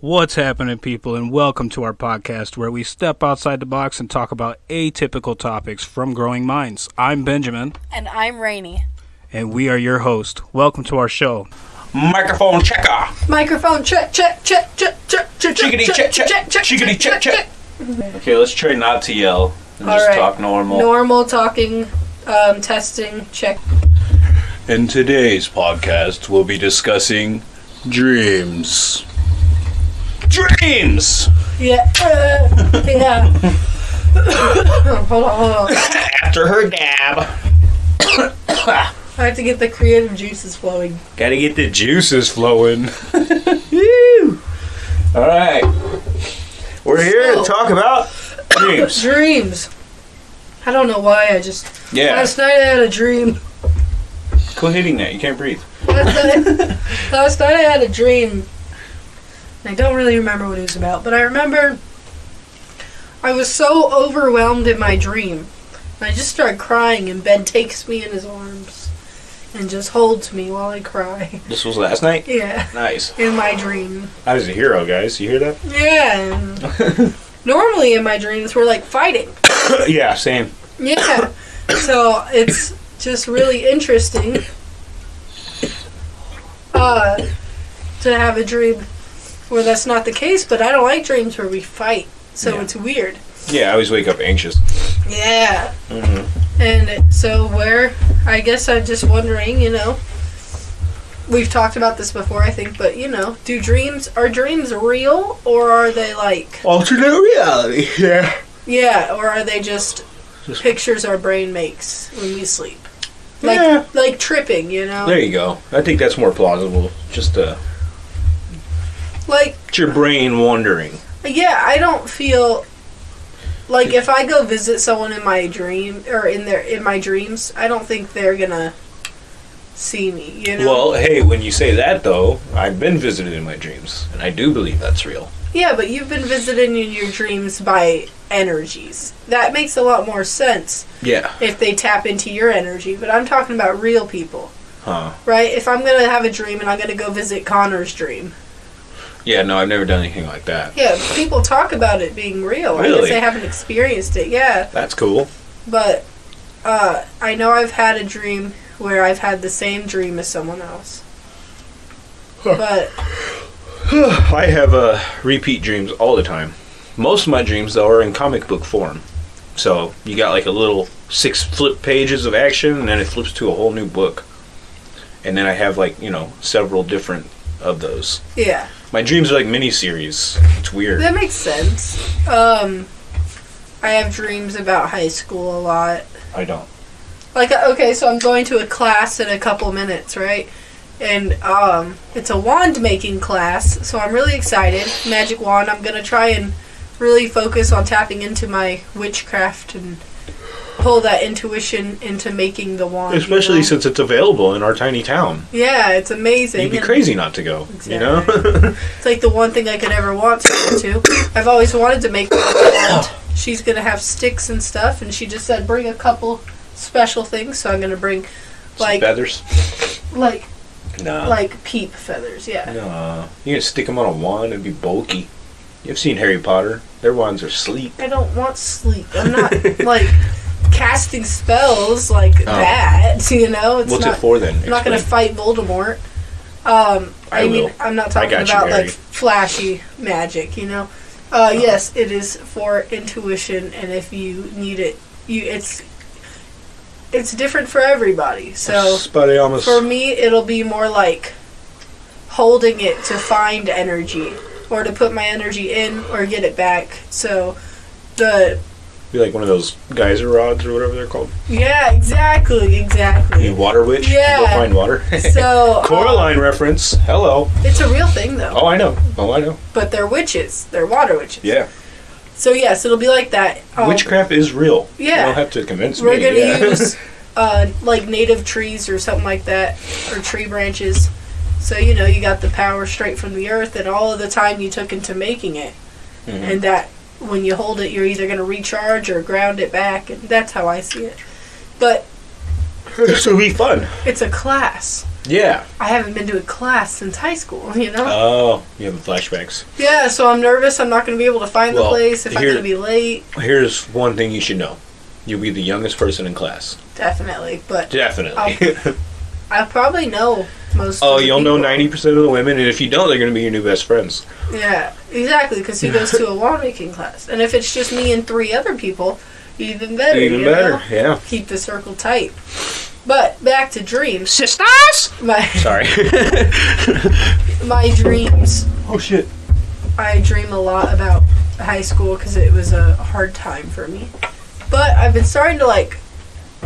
What's happening, people, and welcome to our podcast where we step outside the box and talk about atypical topics from growing minds. I'm Benjamin, And I'm Rainy. and we are your host. Welcome to our show. Microphone checker. Microphone check, check, check, check, check, check, Chickadee check check. Chickadee check check. Okay, let's try not to yell and All just right. talk normal. Normal talking, um, testing, check. In today's podcast, we'll be discussing dreams. Dreams. Yeah, uh, yeah. hold on, hold on. After her dab. I have to get the creative juices flowing. Gotta get the juices flowing. Woo. All right. We're here So- to talk about dreams. Dreams. I don't know why. I just Yeah. last night I had a dream. Quit hitting that. You can't breathe. Last night, last night I had a dream. I don't really remember what it was about, but I remember I was so overwhelmed in my dream. I just started crying, and Ben takes me in his arms and just holds me while I cry. This was last night. Yeah, Nice. in my dream. I was a hero, guys. You hear that? Yeah. Normally in my dreams we're like fighting. yeah. Same. Yeah. So it's just really interesting uh, to have a dream where that's not the case, but I don't like dreams where we fight. So Yeah. it's weird. Yeah. I always wake up anxious. Yeah. Mm-hmm. And so where I guess I'm just wondering, you know, we've talked about this before, I think, but you know, do dreams are dreams real or are they like Alternate reality. Yeah. yeah, or are they just Just- pictures our brain makes when we sleep? Like Yeah. like tripping, you know? There you go. I think that's more plausible. Just uh, Like it's your brain wandering. Yeah, I don't feel like if I go visit someone in my dream or in their in my dreams, I don't think they're gonna see me. You know? Well, hey, when you say that though, I've been visited in my dreams, and I do believe that's real. yeah, but you've been visited in your dreams by energies. That makes a lot more sense Yeah. if they tap into your energy. But I'm talking about real people, Huh. right? If I'm gonna have a dream and I'm gonna go visit Connor's dream, Yeah. No, I've never done anything like that. yeah, people talk about it being real. I guess Really? they haven't experienced it. Yeah. That's cool. But uh, I know I've had a dream where I've had the same dream as someone else. But I have uh, repeat dreams all the time. Most of my dreams though are in comic book form. So you got like a little six flip pages of action, and then it flips to a whole new book. And then I have like you know several different of those. yeah, My dreams are like mini series. It's weird. that makes sense. Um, I have dreams about high school a lot. I don't. Like uh, okay, so I'm going to a class in a couple minutes, right? And um, it's a wand making class, so I'm really excited. Magic wand. I'm gonna try and really focus on tapping into my witchcraft and pull that intuition into making the wand. you Especially know? since it's available in our tiny town. Yeah, it's amazing. You'd be and crazy not to go. You know? It's like the one thing I could ever want to go to. I've always wanted to make one. and She's gonna have sticks and stuff, and she just said bring a couple special things. So I'm gonna bring like feathers. like No. like peep feathers. Yeah. no. You can stick them on a wand and be bulky. You've seen Harry Potter. Their wands are sleek. I don't want sleek. I'm not like casting spells like that. You know, it's Oh. What's not. it for then? I'm not gonna fight Voldemort. Um, I, I mean, will. I'm not talking got you, about like flashy magic, you know. Uh, yes, it is for intuition, and if you need it, you it's it's different for everybody. So Spotty for me, it'll be more like holding it to find energy, or to put my energy in or get it back. So the be like one of those geyser rods or whatever they're called. yeah, exactly, exactly. You water witch. Yeah. Go find water. So um, Coraline reference. Hello. it's a real thing though. Oh, I know. Oh, I know. but they're witches. They're water witches. Yeah. So yes, it'll be like that. Um, Witchcraft is real. yeah. You don't have to convince me. We're gonna yeah. use uh, like native trees or something like that, or tree branches. So you know you got the power straight from the earth, and all of the time you took into making it, Mhm. and that when you hold it, you're either gonna recharge or ground it back, and that's how I see it. But this will be fun. it's a class. Yeah. I haven't been to a class since high school, you know? Oh, you have flashbacks. yeah, so I'm nervous I'm not going to be able to find the place if I'm going to be late. Here's one thing you should know. You'll be the youngest person in class. Definitely, but Definitely. i'll probably know most oh, of you'll know 90% of the women, and if you don't, they're going to be your new best friends. Yeah, exactly, because he goes to a wall making class. And if it's just me and three other people, even better. Even you better, know? yeah. Keep the circle tight. But back to dreams. Sisters! My Sorry. my dreams. oh, shit. I dream a lot about high school because it was a hard time for me. But I've been starting to like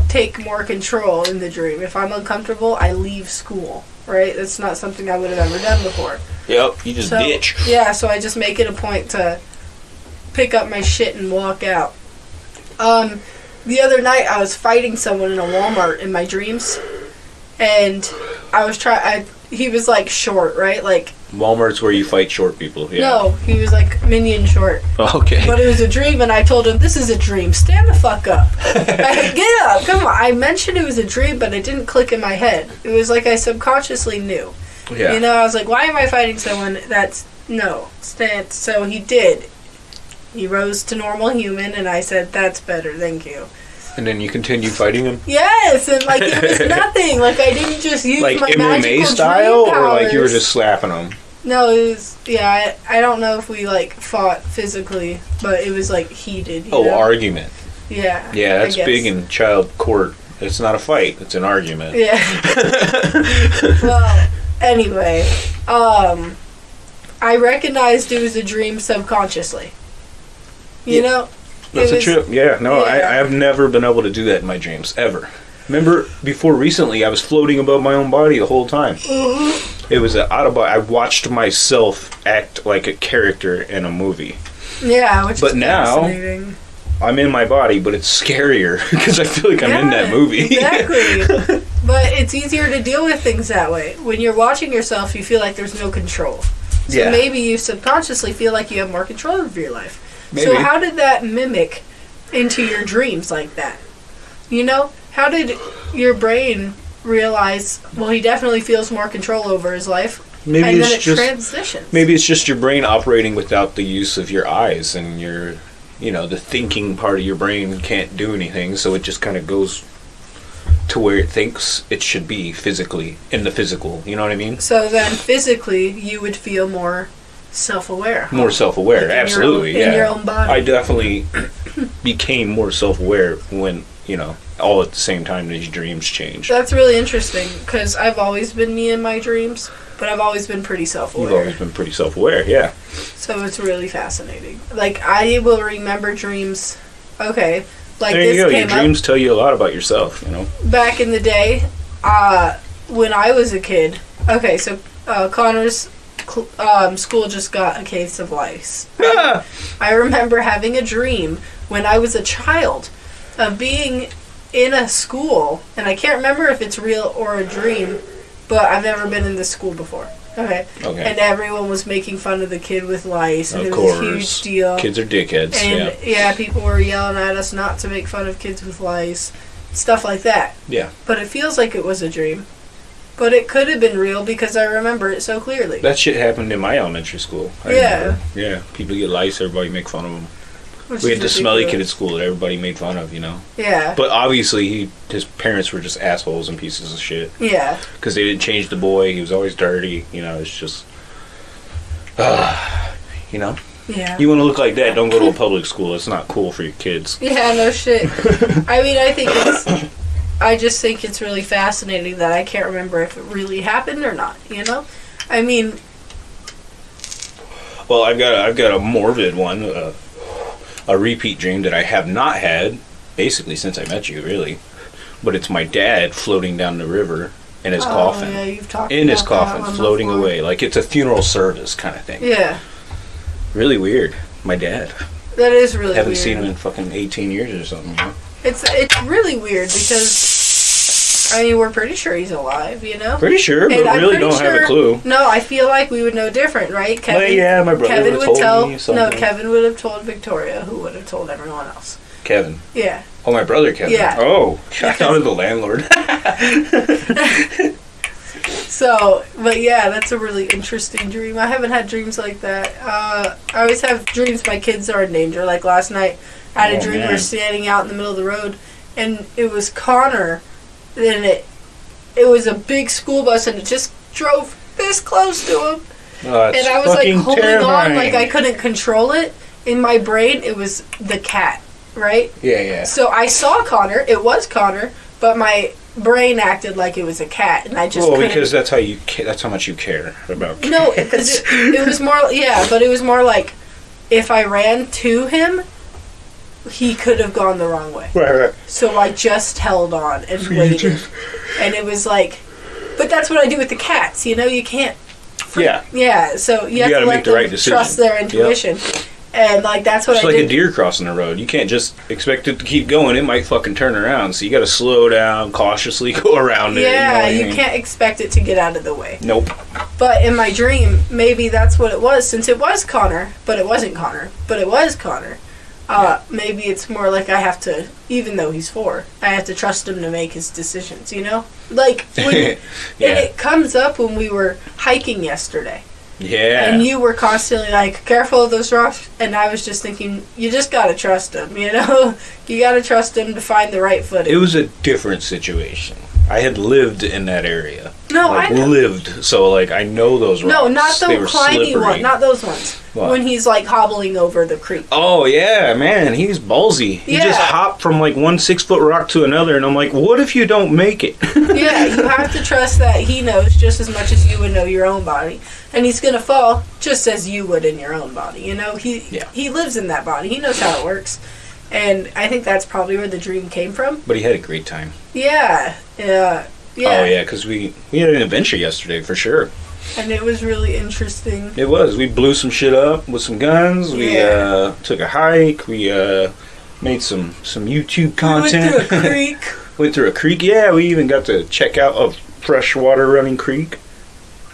take more control in the dream. If I'm uncomfortable, I leave school. Right? That's not something I would have ever done before. Yep, you just So ditch. yeah, so I just make it a point to pick up my shit and walk out. Um, the other night I was fighting someone in a Walmart in my dreams, and I was trying. I he was like short, right? Like Walmart's where you fight short people. Yeah. no, he was like minion short. Oh, okay. But it was a dream, and I told him, "This is a dream. Stand the fuck up. I- Get up. Come on." I mentioned it was a dream, but it didn't click in my head. It was like I subconsciously knew. yeah. You know, I was like, "Why am I fighting someone that's no stand?" So he did. He rose to normal human, and I said, "That's better. Thank you." And then you continue fighting him? Yes, and like it was nothing. Like I didn't just use Like my MMA magical style, or like you were just slapping him? No, it was yeah. I, I don't know if we like fought physically, but it was like heated. Oh, know? argument. Yeah. Yeah, that's big in child court. It's not a fight, it's an argument. Yeah. well, anyway, um, I recognized it was a dream subconsciously. You Yeah. know, That's It a trip. Yeah, no, I, yeah. I have never been able to do that in my dreams, ever. Remember, before recently, I was floating above my own body the whole time. Mm-hmm. It was an out. I watched myself act like a character in a movie. yeah, which is But now-. I'm in my body, but it's scarier because I feel like I'm in that movie. exactly. but it's easier to deal with things that way. When you're watching yourself, you feel like there's no control. So Yeah. maybe you subconsciously feel like you have more control over your life. So how did that mimic into your dreams like that? You know, how did your brain realize? Well, he definitely feels more control over his life, maybe and it's then it just transitions. maybe it's just your brain operating without the use of your eyes and your you know the thinking part of your brain can't do anything so it just kind of goes to where it thinks it should be physically in the physical you know what i mean So then, physically, you would feel more self-aware. more self-aware Like absolutely own- yeah in your own body. i definitely became more self-aware when you know all at the same time these dreams change. That's really interesting because I've always been me in my dreams, but I've always been pretty self-aware. you've always been pretty self-aware yeah So it's really fascinating. Like I will remember dreams. Okay, like there you this go your up dreams tell you a lot about yourself you know back in the day. Uh, when I was a kid. Okay, so uh, Connor's um, school just got a case of lice. Ah! I remember having a dream when I was a child of being in a school, and I can't remember if it's real or a dream, but I've never been in this school before. Okay. okay And everyone was making fun of the kid with lice, and Of it was course. a huge deal. kids are dickheads and yeah yeah. people were yelling at us not to make fun of kids with lice, stuff like that. Yeah. But it feels like it was a dream. But it could have been real because I remember it so clearly. That shit happened in my elementary school. I Yeah. remember. Yeah. People get lice, everybody make fun of them. which We is had the smelly kid at ridiculous. school that everybody made fun of, you know. Yeah. But obviously, he, his parents were just assholes and pieces of shit Yeah. because they didn't change the boy. He was always dirty. You know, it's just, uh, you know, Yeah. you want to look like that? Don't go to a public school. It's not cool for your kids. Yeah, no shit. I mean, I think it's. I just think it's really fascinating that I can't remember if it really happened or not. You know, I mean, Well, I've got a, I've got a morbid one, uh, a repeat dream that I have not had basically since I met you, really. But it's my dad floating down the river in his oh, coffin. yeah, you've talked in his coffin, floating before. away, like it's a funeral service kind of thing. Yeah, Really weird. My dad. that is really Haven't weird. seen him in fucking 18 years or something. You know? It's it's really weird because I mean we're pretty sure he's alive. You know. Pretty sure, but And really don't have a clue. No, I feel like we would know different, right? Kevin. Well, yeah, my brother Kevin would tell. me No. Kevin would have told Victoria, who would have told everyone else. Kevin. Yeah. Oh, my brother Kevin. Yeah. Oh, I thought was the landlord. So, but yeah, that's a really interesting dream. I haven't had dreams like that. Uh, I always have dreams my kids are in danger. Like last night, I had Oh, a dream we man. we're standing out in the middle of the road, and it was Connor. Then it, it was a big school bus, and it just drove this close to him, Oh, and I was like holding on, like I couldn't control it. In my brain, it was the cat, right? Yeah, yeah. So I saw Connor. It was Connor, but my brain acted like it was a cat, and I just well, because that's how you ca- that's how much you care about. no, cats. because it, it was more. Yeah, but it was more like if I ran to him, he could have gone the wrong way. right, right. So I just held on and You waited, just- and it was like. But that's what I do with the cats. You know, you can't. Yeah, Yeah, so you, have gotta to let the them right decision. trust their Yep. intuition, and like that's what it's I like did. a deer crossing the road. You can't just expect it to keep going. It might fucking turn around. So you got to slow down, cautiously go around it. yeah, you, know what I mean? can't expect it to get out of the way. Nope. But in my dream, maybe that's what it was, since it was Connor, but it wasn't Connor, but it was Connor. Uh, maybe it's more like I have to, even though he's four, I have to trust him to make his decisions. You know, like when yeah. it comes up when we were hiking yesterday, Yeah. and you were constantly like, "Careful of those rocks," and I was just thinking, you just gotta trust him. You know, you gotta trust him to find the right footing. it was a different situation. I had lived in that area. no, like I know. lived, so like I know those rocks. No, not the climbing slippery. one, not those ones. What? When he's like hobbling over the creek. Oh yeah, man, he's ballsy. He just hopped from like one six foot rock to another, and I'm like, what if you don't make it? yeah, you have to trust that he knows just as much as you would know your own body, and he's gonna fall just as you would in your own body. You know, he Yeah. he lives in that body. He knows how it works, and I think that's probably where the dream came from. But he had a great time. Yeah, yeah, yeah. Oh yeah, because we we had an adventure yesterday for sure. And it was really interesting. It was. We blew some shit up with some guns. We Yeah. uh, took a hike. We uh, made some some YouTube content. We went through a creek. Went through a creek. Yeah, we even got to check out a freshwater running creek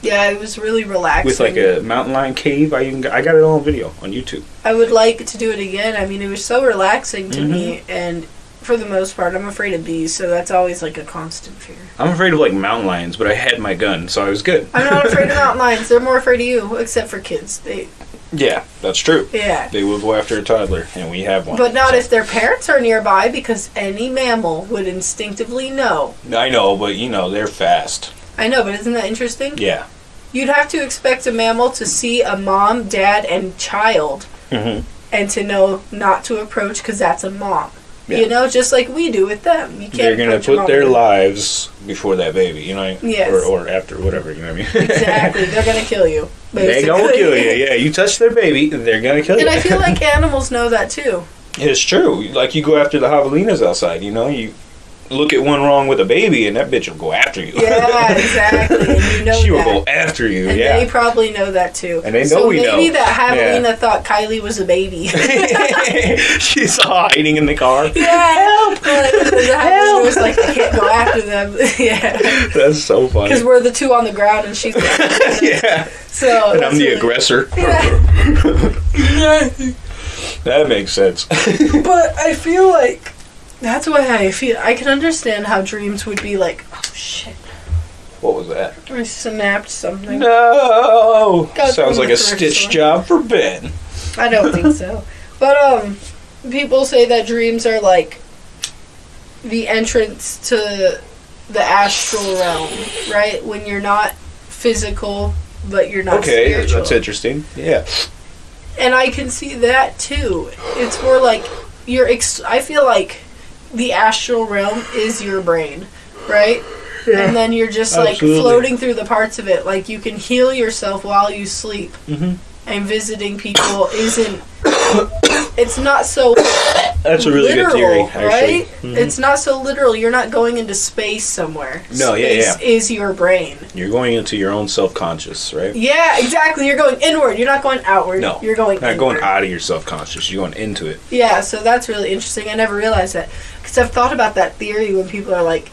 yeah, it was really relaxing. with like a mountain lion cave. I even got, I got it on video on YouTube. I would like to do it again. I mean, it was so relaxing to me, Mm-hmm. and for the most part, I'm afraid of bees, so that's always like a constant fear. I'm afraid of like mountain lions, but I had my gun, so I was good. I'm not afraid of mountain lions. They're more afraid of you, except for kids. They, Yeah, that's true. yeah. They will go after a toddler, and we have one. But not so- if their parents are nearby, because any mammal would instinctively know. I know, but you know they're fast. I know, but isn't that interesting? Yeah. You'd have to expect a mammal to see a mom, dad, and child, hmm and to know not to approach because that's a mom. Yeah. You know, just like we do with them. You can't They're gonna put their with- lives before that baby, you know, Yes. or, or after whatever, you know what I mean? Exactly, they're gonna kill you. They're gonna kill you. Yeah, you touch their baby, they're gonna kill you. And I feel like animals know that too. it's true. Like you go after the javelinas outside, you know, you look at one wrong with a baby, and that bitch will go after you. Yeah, exactly. And you know she will go after you. and yeah. they probably know that too. And they know so we know. maybe that Javelina Yeah. thought Kylie was a baby. She's hiding in the car. yeah, help! Like, the Javelina was like, I can't go after them. yeah, That's so funny. because we're the two on the ground and she's. yeah, So and I'm the really- aggressor. Yeah. That makes sense. But I feel like that's why I feel I can understand how dreams would be like. Oh shit! what was that? I snapped something. No. Got Sounds like a stitch job for Ben. I don't think so. But um people say that dreams are like the entrance to the astral realm, right? When you're not physical but you're not Okay, spiritual. that's interesting. Yeah. And I can see that too. It's more like you're ex- I feel like the astral realm is your brain, right? And then you're just like Absolutely. floating through the parts of it. Like you can heal yourself while you sleep. Mhm. And visiting people isn't. It's not so That's a really literal, good theory, actually. right? Mhm. It's not so literal. You're not going into space somewhere. No, yeah, space is your brain. You're going into your own self-conscious, right? Yeah, exactly. You're going inward. You're not going outward. No, you're going Not going out of your self-conscious. You're going into it. Yeah, so that's really interesting. I never realized that because I've thought about that theory when people are like,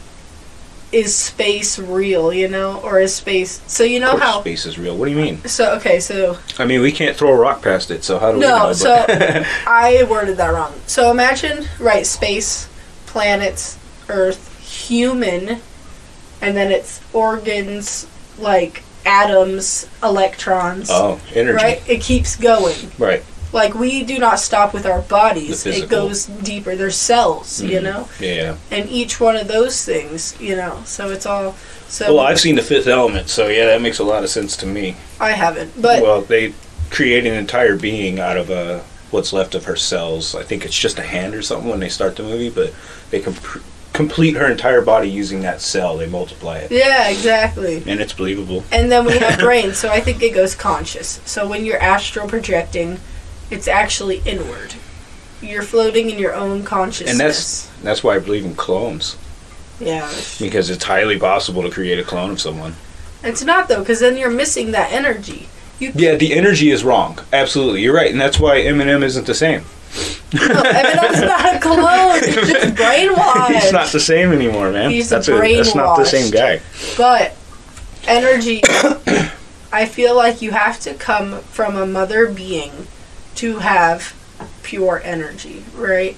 "Is space real?" You know, or is space? So you know how? space is real. What do you mean? So okay, so I mean, we can't throw a rock past it, so how do we know? No, so I worded that wrong. So imagine, right, space, planets, Earth, human, and then it's organs like atoms, electrons. Oh, energy. Right? It keeps going. Right. Like we do not stop with our bodies. It goes deeper. There's cells, you Mhm. know, Yeah. and each one of those things, you know. So it's all. So Well, I've seen the Fifth Element, so yeah, that makes a lot of sense to me. I haven't, but well, they create an entire being out of uh, what's left of her cells. I think it's just a hand or something when they start the movie, but they can complete her entire body using that cell. They multiply it, yeah, exactly. and it's believable. And then we have brain, so I think it goes conscious. So when you're astral projecting, it's actually inward. You're floating in your own consciousness. And that's that's why I believe in clones yeah. because it's highly possible to create a clone of someone. It's not though, because then you're missing that energy. You Yeah, the energy is wrong. Absolutely, you're right, and that's why Eminem isn't the same. no, Eminem's not a clone. He's just brainwashed. He's not the same anymore, man. He's that's that's not the same guy. But energy, I feel like you have to come from a mother being to have pure energy, right?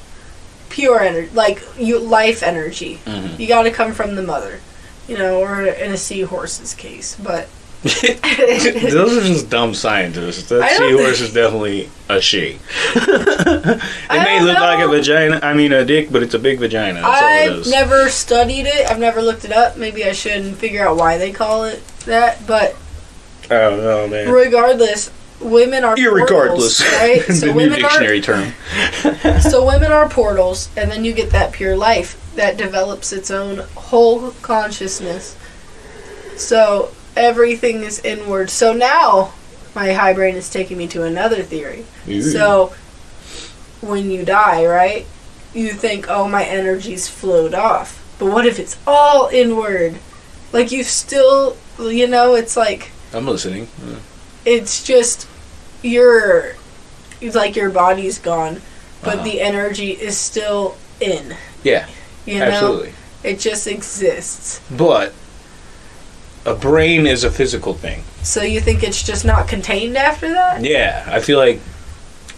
Pure energy, like you life energy. Mhm. You got to come from the mother, you know, or in a seahorse's case. But Those are just dumb scientists. That seahorse is definitely a she. it may look like a vagina. I mean, a dick, but it's a big vagina. That's I've never studied it. I've never looked it up. Maybe I should figure out why they call it that. But I don't know, man. regardless, women are Irregardless, portals, right? the So new women are term. so women are portals, and then you get that pure life that develops its own whole consciousness. So everything is inward. So now my high brain is taking me to another theory. Ooh. So when you die, right? You think, oh, my energy's flowed off. But what if it's all inward? Like you still, you know, it's like I'm listening. Uh, it's just your, like your body's gone, but Uh-huh. the energy is still in. Yeah, You know, absolutely. it just exists. But a brain is a physical thing. So you think it's just not contained after that? Yeah, I feel like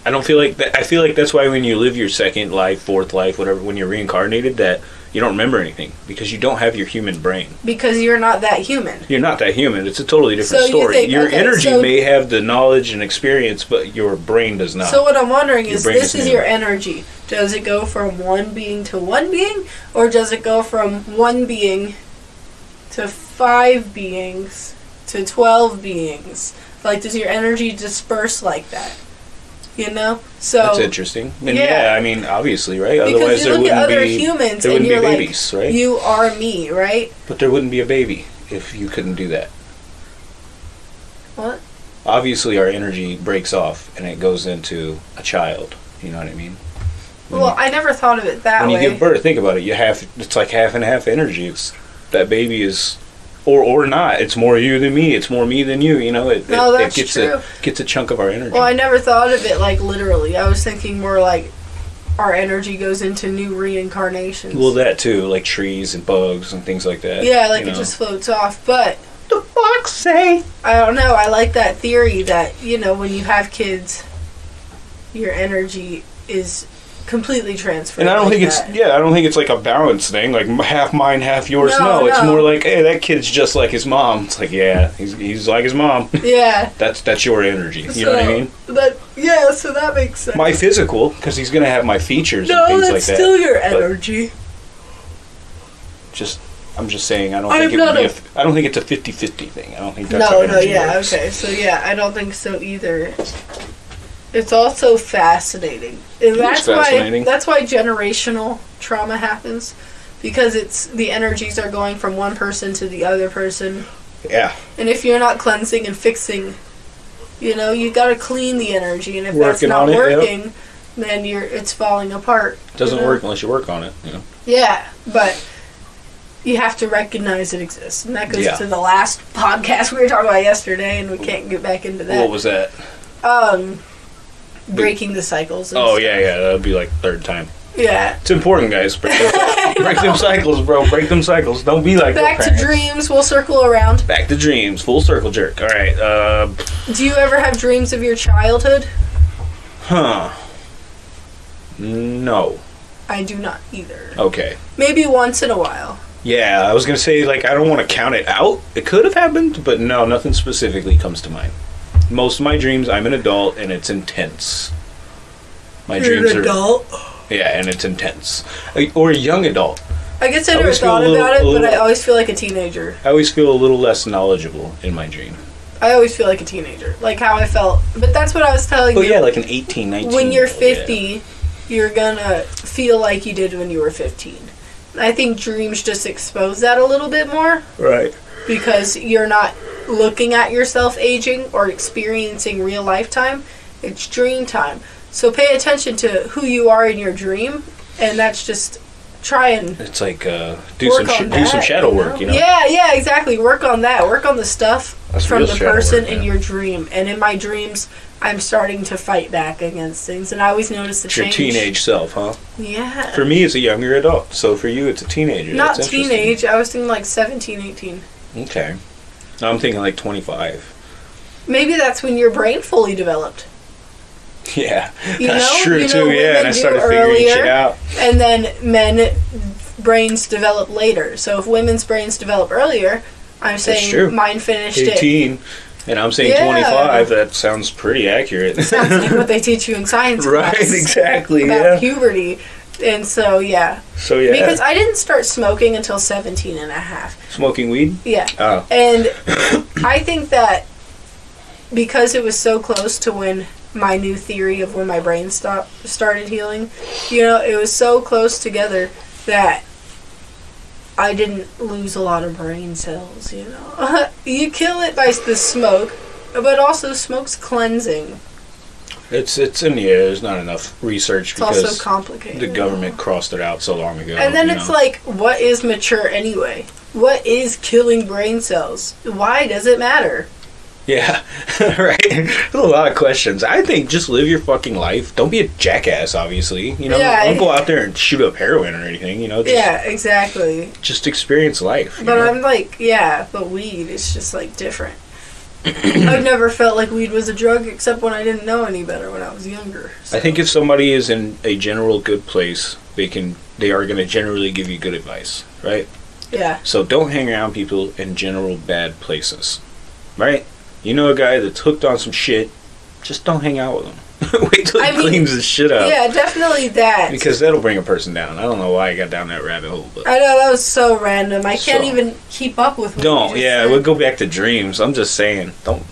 I don't feel like that. I feel like that's why when you live your second life, fourth life, whatever, when you're reincarnated, that you don't remember anything because you don't have your human brain. Because you're not that human. You're not that human. It's a totally different So you story. think- your okay, energy so- may have the knowledge and experience, but your brain does not. So what I'm wondering Your is, this is is your energy. Does it go from one being to one being, or does it go from one being to five beings to twelve beings? Like, does your energy disperse like that? You know. So That's interesting. And Yeah. yeah. I mean, obviously, right? because Otherwise, there wouldn't other be humans there wouldn't be like, babies, right? you are me, right? but there wouldn't be a baby if you couldn't do that. What? Obviously, our energy breaks off and it goes into a child. You know what I mean? When Well, you- I never thought of it that when way. you give birth, think about it. You have it's like half and half energy. It's that baby is, or or not. It's more you than me. It's more me than you. You know, it, No, it, that's it gets true. a gets a chunk of our energy. Well, I never thought of it like literally. I was thinking more like our energy goes into new reincarnations. well, that too, like trees and bugs and things like that. yeah, like it know. just floats off. But the fox say. I don't know. I like that theory that you know when you have kids, your energy is completely transferred. And I don't like think it's yeah, I don't think it's like a balance thing, like half mine, half yours. No, No, it's no. more like, hey, that kid's just like his mom. It's like, yeah, he's, he's like his mom. Yeah. that's that's your energy. You know what I mean? That yeah. So that makes sense. My physical, because he's gonna have my features no, and things that's like that. still your But energy. just, I'm just saying, I don't I'm think it would be a- a f- I don't think it's a 50-50 thing. I don't think that's no, no, yeah, works. okay. So yeah, I don't think so either. It's also fascinating. And that's fascinating. why that's why generational trauma happens because it's the energies are going from one person to the other person. Yeah, And if you're not cleansing and fixing, you know, you got to clean the energy and if that's not it, working, then you're it's falling apart. it doesn't you know? work unless you work on it. You know? Yeah, but you have to recognize it exists. And that goes Yeah. to the last podcast we were talking about yesterday and we can't get back into that. What was that? Um, breaking the cycles. Oh stuff. yeah, yeah, that would be like third time. yeah. It's important, guys. Break, them, break them cycles, bro. Break them cycles. Don't be like Back to dreams. We'll circle around. Back to dreams. Full circle jerk. All right. Uh, Do you ever have dreams of your childhood? huh. No. I do not either. Okay. Maybe once in a while. Yeah, I was gonna say like I don't want to count it out. It could have happened, but no, nothing specifically comes to mind. Most of my dreams, I'm an adult and it's intense. My dreams are adult. yeah, and it's intense. Or a young adult. I guess I I never thought little- about it, a but I always feel like a teenager. I always feel a little less knowledgeable in my dream. I always feel like a teenager, like how I felt. But that's what I was telling Oh you. yeah, like an 18, 19. when you're year old, yeah. 50, you're gonna feel like you did when you were 15. I think dreams just expose that a little bit more Right. because you're not looking at yourself aging or experiencing real lifetime. It's dream time. So pay attention to who you are in your dream, and that's just try and It's like uh, do some sh- do some shadow work, you know. Yeah, yeah, exactly. Work on that. Work on the stuff That's from the person work, in your dream. And in my dreams, I'm starting to fight back against things, and I always notice the It's your teenage self, huh? Yeah. For me, it's a younger adult. So for you, it's a teenager. Not That's teenage. I was thinking like 17, 18. Okay. I'm thinking like 25. Maybe that's when your brain fully developed. Yeah, You that's know- true you too. what Yeah, and I started figuring earlier? shit out. And then men brains develop later. So if women's brains develop earlier, I'm saying mine finished it. 18, and I'm saying Yeah. 25. That sounds pretty accurate. Sounds like what they teach you in science right, exactly. about Yeah. puberty. And so, yeah. So yeah, Because I didn't start smoking until 17 and a half. smoking weed. Yeah. Oh, And I think that because it was so close to when my new theory of when my brain stopped started healing, you know, it was so close together that I didn't lose a lot of brain cells, you know. you kill it by the smoke, but also smoke's cleansing. It's it's in the air. There's not enough research It's also because complicated. the government crossed it out so long ago. And then it's know? like, what is mature anyway? What is killing brain cells? Why does it matter? Yeah, right. There's a lot of questions. I think just live your fucking life. Don't be a jackass. Obviously, you know. Yeah. Don't go out there and shoot up heroin or anything. You know. Just, Yeah, exactly. Just experience life. But know? I'm like, yeah, but weed is just like different. I've never felt like weed was a drug except when I didn't know any better when I was younger. I think if somebody is in a general good place, they can. They are going to generally give you good advice, right? Yeah. So don't hang around people in general bad places, right? You know a guy that's hooked on some shit, just don't hang out with him. Wait till he I mean, cleans his shit up. Yeah, definitely that. Because that'll bring a person down. I don't know why I got down that rabbit hole, but I know that was so random. I can't So- even keep up with. What don't. Yeah, said. we'll go back to dreams. I'm just saying, don't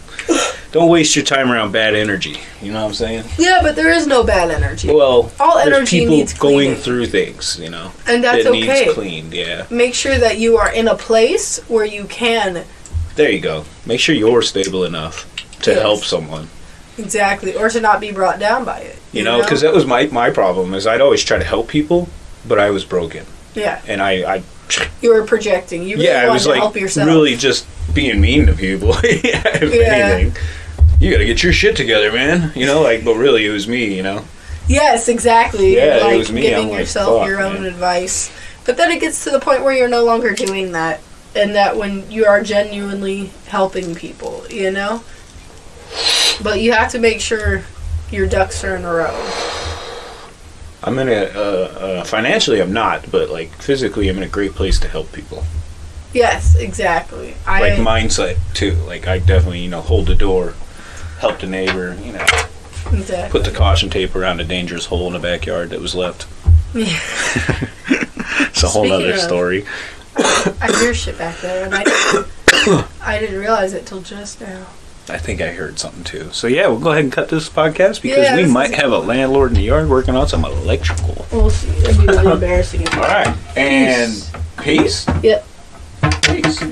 don't waste your time around bad energy. You know what I'm saying? Yeah, but there is no bad energy, Well, All energy people needs going through things. You know, and that's that okay. needs cleaned. Yeah, Make sure that you are in a place where you can there you go. Make sure you're stable enough to Yes. help someone. Exactly, or to not be brought down by it. You know, because that was my my problem. Is I'd always try to help people, but I was broken, yeah, and I, I you were projecting. You really yeah, I was to like help yourself. really just being mean to people. if Yeah. anything, you got to get your shit together, man. You know, like, but really, it was me. You know, Yes, exactly. Yeah, it was me. giving I'm like, yourself fuck, your own man. advice. But then it gets to the point where you're no longer doing that. And that when you are genuinely helping people, you know? But you have to make sure your ducks are in a row. I'm in a uh, uh, financially, I'm not, but like physically, I'm in a great place to help people. Yes, exactly. I Like mindset too. Like I definitely, you know, hold the door, help the neighbor. You know, exactly. put the caution tape around a dangerous hole in the backyard that was left. Yeah. It's a whole other story. I hear shit back there, and I I didn't realize it till just now. I think I heard something too. So yeah, we'll go ahead and cut this podcast because Yeah, we might have a landlord in the yard working on some electrical. We'll see. It'd be really embarrassing. All right, and peace. Yep. Peace.